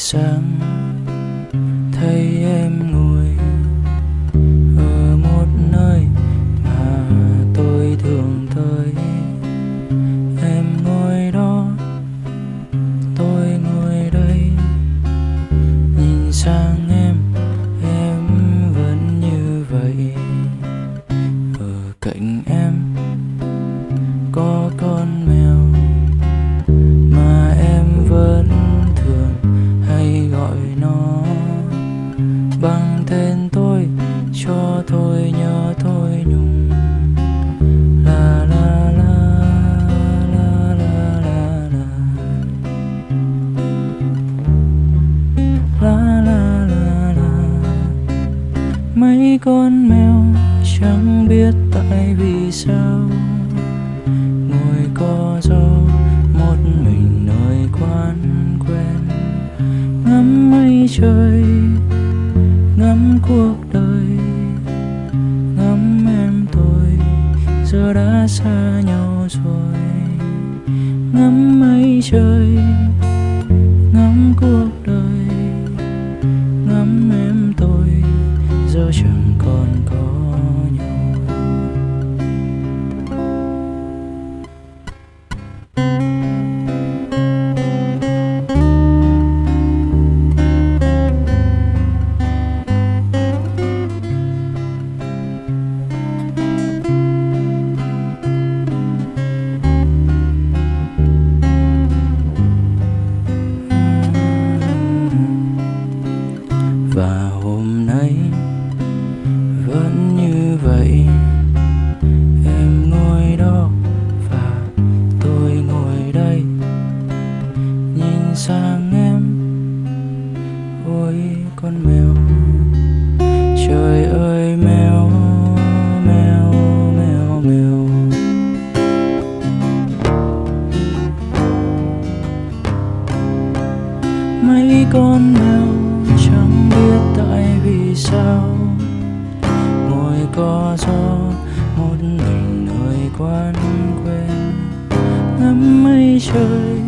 sáng, thấy em ngồi ở một nơi mà tôi thường tới. Em ngồi đó, tôi ngồi đây. Nhìn sang em em vẫn như vậy. Ở cạnh em mấy con mèo chẳng biết tại vì sao. Ngồi co ro một mình nơi quán quen. Ngắm mây trời, ngắm cuộc đời. Ngắm em tôi, giờ đã xa nhau rồi. Ngắm mây trời sang em. Ôi, con mèo. Trời ơi, mèo mèo mèo mèo. Mấy con mèo chẳng biết tại vì sao. Ngồi co ro một mình nơi quán quê ngắm mây trời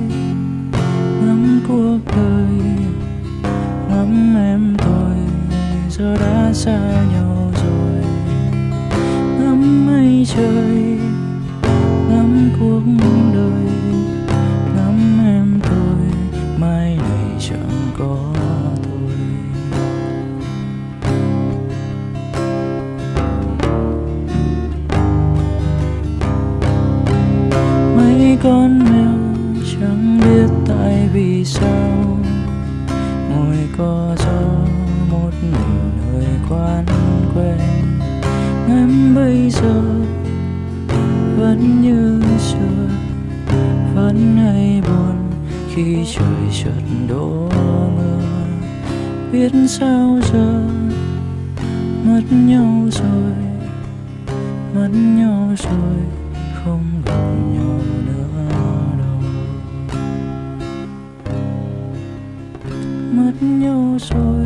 xa nhau rồi. Ngắm mây trời, ngắm cuộc đời. Ngắm em tôi mai này chẳng có tôi mấy con vẫn như xưa. Vẫn hay buồn khi trời chợt đổ mưa. Biết sao giờ mất nhau rồi, mất nhau rồi, không gặp nhau nữa đâu. Mất nhau rồi.